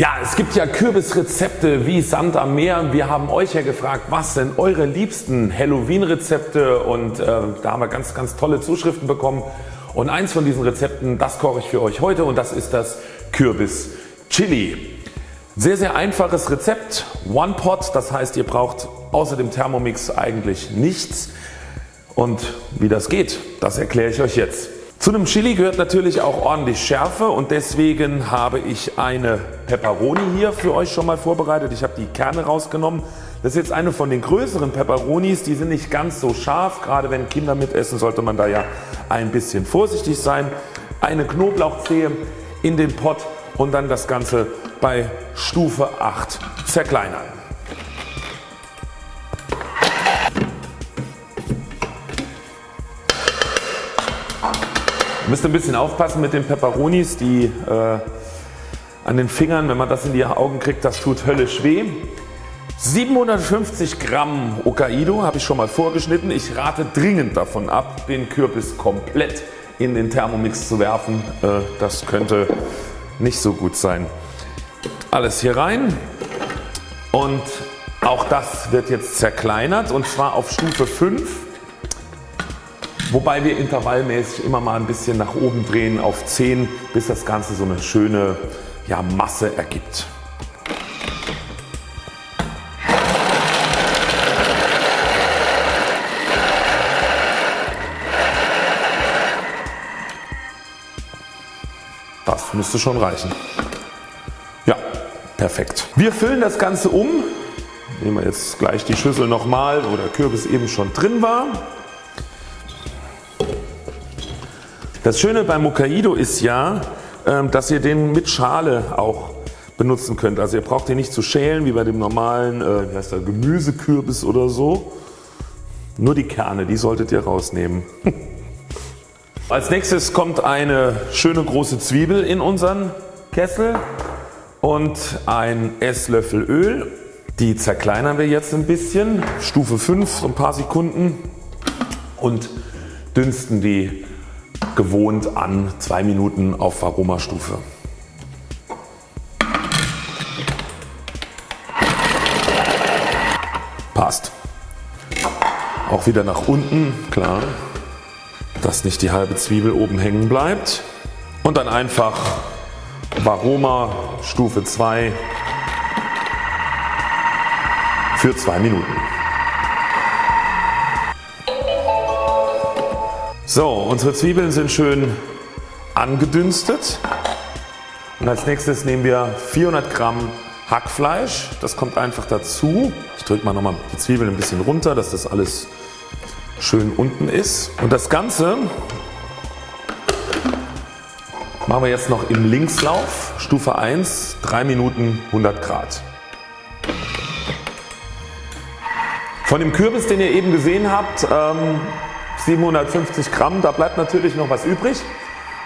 Ja, es gibt ja Kürbisrezepte wie Sand am Meer. Wir haben euch ja gefragt, was sind eure liebsten Halloween Rezepte und äh, da haben wir ganz, ganz tolle Zuschriften bekommen. Und eins von diesen Rezepten, das koche ich für euch heute und das ist das Kürbis Chili. Sehr, sehr einfaches Rezept. One Pot, das heißt ihr braucht außer dem Thermomix eigentlich nichts. Und wie das geht, das erkläre ich euch jetzt. Zu einem Chili gehört natürlich auch ordentlich Schärfe und deswegen habe ich eine Peperoni hier für euch schon mal vorbereitet. Ich habe die Kerne rausgenommen. Das ist jetzt eine von den größeren Peperonis, die sind nicht ganz so scharf. Gerade wenn Kinder mitessen sollte man da ja ein bisschen vorsichtig sein. Eine Knoblauchzehe in den Pott und dann das Ganze bei Stufe 8 zerkleinern. Müsst ein bisschen aufpassen mit den Peperonis, die äh, an den Fingern, wenn man das in die Augen kriegt, das tut höllisch weh. 750 Gramm Hokkaido habe ich schon mal vorgeschnitten. Ich rate dringend davon ab den Kürbis komplett in den Thermomix zu werfen. Äh, das könnte nicht so gut sein. Alles hier rein und auch das wird jetzt zerkleinert und zwar auf Stufe 5 Wobei wir intervallmäßig immer mal ein bisschen nach oben drehen auf 10 bis das Ganze so eine schöne ja, Masse ergibt. Das müsste schon reichen. Ja, perfekt. Wir füllen das Ganze um. Nehmen wir jetzt gleich die Schüssel nochmal, wo der Kürbis eben schon drin war. Das Schöne beim Hokkaido ist ja, ähm, dass ihr den mit Schale auch benutzen könnt. Also ihr braucht den nicht zu schälen wie bei dem normalen äh, heißt der, Gemüsekürbis oder so. Nur die Kerne, die solltet ihr rausnehmen. Als nächstes kommt eine schöne große Zwiebel in unseren Kessel und ein Esslöffel Öl. Die zerkleinern wir jetzt ein bisschen, Stufe 5 so ein paar Sekunden und dünsten die gewohnt an 2 Minuten auf Aromastufe. Passt. Auch wieder nach unten, klar, dass nicht die halbe Zwiebel oben hängen bleibt. Und dann einfach Varoma Stufe 2 für 2 Minuten. So, unsere Zwiebeln sind schön angedünstet und als nächstes nehmen wir 400 Gramm Hackfleisch. Das kommt einfach dazu. Ich drücke mal nochmal die Zwiebeln ein bisschen runter, dass das alles schön unten ist. Und das Ganze machen wir jetzt noch im Linkslauf, Stufe 1, 3 Minuten 100 Grad. Von dem Kürbis den ihr eben gesehen habt ähm, 750 Gramm, da bleibt natürlich noch was übrig.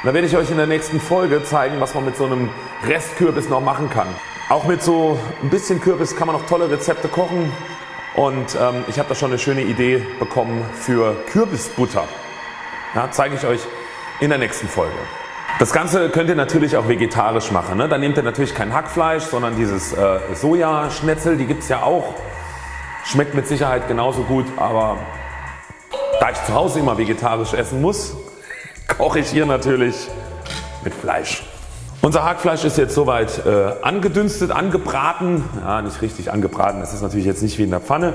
Da werde ich euch in der nächsten Folge zeigen was man mit so einem Restkürbis noch machen kann. Auch mit so ein bisschen Kürbis kann man noch tolle Rezepte kochen und ähm, ich habe da schon eine schöne Idee bekommen für Kürbisbutter. Ja, zeige ich euch in der nächsten Folge. Das Ganze könnt ihr natürlich auch vegetarisch machen. Ne? Dann nehmt ihr natürlich kein Hackfleisch, sondern dieses äh, Sojaschnetzel, die gibt es ja auch. Schmeckt mit Sicherheit genauso gut, aber da ich zu Hause immer vegetarisch essen muss, koche ich hier natürlich mit Fleisch. Unser Hackfleisch ist jetzt soweit äh, angedünstet, angebraten. Ja, nicht richtig angebraten, das ist natürlich jetzt nicht wie in der Pfanne.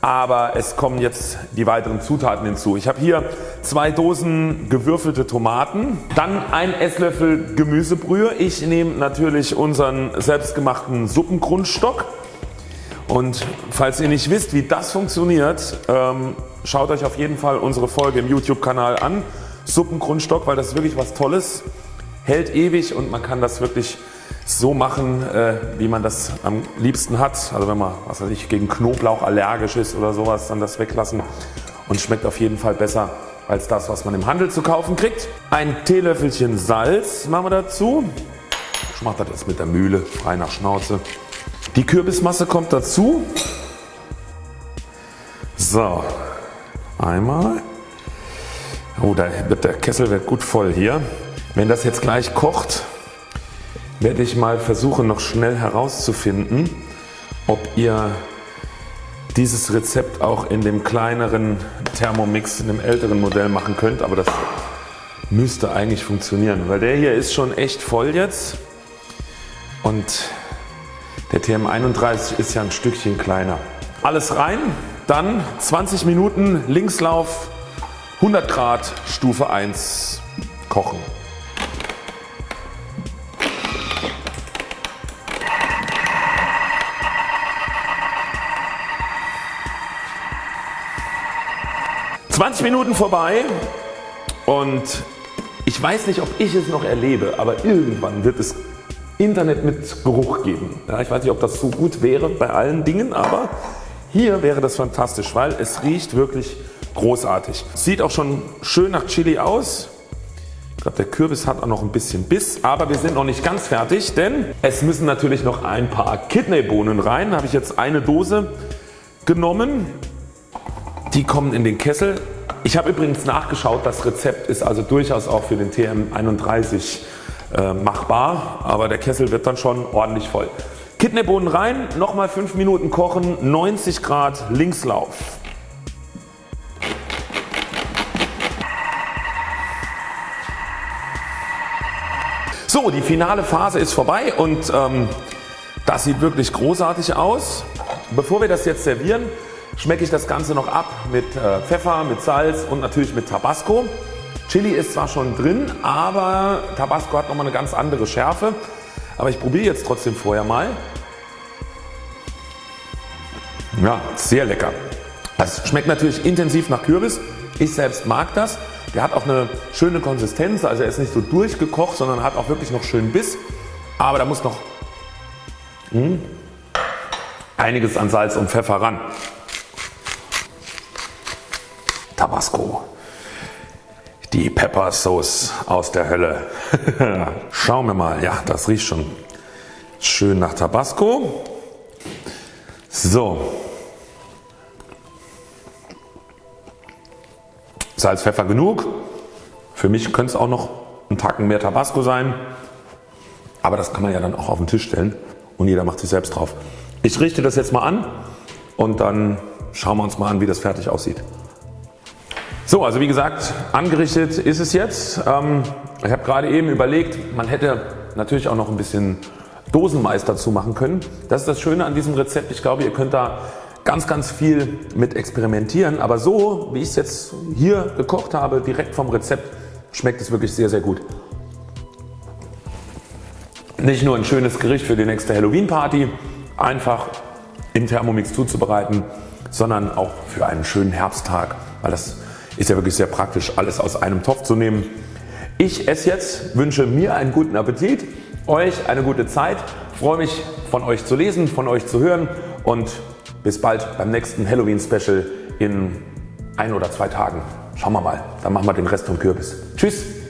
Aber es kommen jetzt die weiteren Zutaten hinzu. Ich habe hier zwei Dosen gewürfelte Tomaten, dann ein Esslöffel Gemüsebrühe. Ich nehme natürlich unseren selbstgemachten Suppengrundstock. Und falls ihr nicht wisst wie das funktioniert, ähm, Schaut euch auf jeden Fall unsere Folge im YouTube Kanal an. Suppengrundstock, weil das ist wirklich was Tolles. Hält ewig und man kann das wirklich so machen äh, wie man das am liebsten hat. Also wenn man was weiß ich, gegen Knoblauch allergisch ist oder sowas dann das weglassen und schmeckt auf jeden Fall besser als das was man im Handel zu kaufen kriegt. Ein Teelöffelchen Salz machen wir dazu. Ich mache das jetzt mit der Mühle frei nach Schnauze. Die Kürbismasse kommt dazu. So Einmal. Oh, da wird der Kessel wird gut voll hier. Wenn das jetzt gleich kocht, werde ich mal versuchen noch schnell herauszufinden ob ihr dieses Rezept auch in dem kleineren Thermomix, in dem älteren Modell machen könnt, aber das müsste eigentlich funktionieren, weil der hier ist schon echt voll jetzt und der TM31 ist ja ein Stückchen kleiner. Alles rein, dann 20 Minuten Linkslauf 100 Grad Stufe 1 kochen. 20 Minuten vorbei und ich weiß nicht ob ich es noch erlebe, aber irgendwann wird es Internet mit Geruch geben. Ja, ich weiß nicht ob das so gut wäre bei allen Dingen, aber hier wäre das fantastisch, weil es riecht wirklich großartig. Sieht auch schon schön nach Chili aus. Ich glaube der Kürbis hat auch noch ein bisschen Biss, aber wir sind noch nicht ganz fertig, denn es müssen natürlich noch ein paar Kidneybohnen rein. Da habe ich jetzt eine Dose genommen die kommen in den Kessel. Ich habe übrigens nachgeschaut, das Rezept ist also durchaus auch für den TM31 äh, machbar, aber der Kessel wird dann schon ordentlich voll. Kidneybohnen rein, nochmal 5 Minuten kochen, 90 Grad Linkslauf. So die finale Phase ist vorbei und ähm, das sieht wirklich großartig aus. Bevor wir das jetzt servieren schmecke ich das Ganze noch ab mit äh, Pfeffer, mit Salz und natürlich mit Tabasco. Chili ist zwar schon drin, aber Tabasco hat nochmal eine ganz andere Schärfe. Aber ich probiere jetzt trotzdem vorher mal. Ja, sehr lecker. Es schmeckt natürlich intensiv nach Kürbis. Ich selbst mag das. Der hat auch eine schöne Konsistenz, also er ist nicht so durchgekocht, sondern hat auch wirklich noch schön Biss. Aber da muss noch mh, hm, einiges an Salz und Pfeffer ran. Tabasco. Die Pepper Sauce aus der Hölle. Schauen wir mal. Ja, das riecht schon schön nach Tabasco. So. Salz, Pfeffer genug. Für mich könnte es auch noch ein Tacken mehr Tabasco sein. Aber das kann man ja dann auch auf den Tisch stellen und jeder macht sich selbst drauf. Ich richte das jetzt mal an und dann schauen wir uns mal an wie das fertig aussieht. So also wie gesagt angerichtet ist es jetzt. Ähm, ich habe gerade eben überlegt man hätte natürlich auch noch ein bisschen Dosenmais dazu machen können. Das ist das Schöne an diesem Rezept. Ich glaube ihr könnt da ganz ganz viel mit experimentieren aber so wie ich es jetzt hier gekocht habe direkt vom Rezept schmeckt es wirklich sehr sehr gut. Nicht nur ein schönes Gericht für die nächste Halloween Party einfach im Thermomix zuzubereiten, sondern auch für einen schönen Herbsttag, weil das ist ja wirklich sehr praktisch alles aus einem Topf zu nehmen. Ich esse jetzt, wünsche mir einen guten Appetit, euch eine gute Zeit, freue mich von euch zu lesen, von euch zu hören und bis bald beim nächsten Halloween Special in ein oder zwei Tagen. Schauen wir mal, dann machen wir den Rest vom Kürbis. Tschüss!